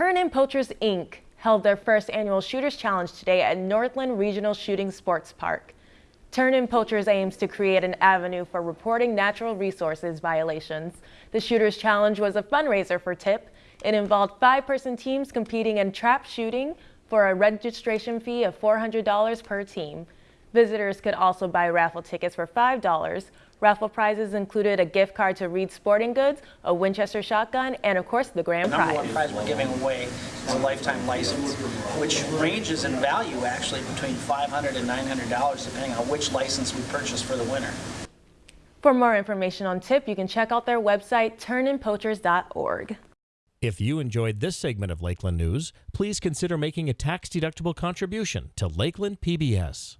Turn In Poachers Inc. held their first annual Shooters Challenge today at Northland Regional Shooting Sports Park. Turn In Poachers aims to create an avenue for reporting natural resources violations. The Shooters Challenge was a fundraiser for TIP. It involved five-person teams competing in trap shooting for a registration fee of $400 per team. Visitors could also buy raffle tickets for $5. Raffle prizes included a gift card to Reed Sporting Goods, a Winchester shotgun, and of course the grand prize. The number prize. one prize we're giving away is a lifetime license, which ranges in value actually between $500 and $900 depending on which license we purchase for the winner. For more information on TIP, you can check out their website, turninpoachers.org. If you enjoyed this segment of Lakeland News, please consider making a tax-deductible contribution to Lakeland PBS.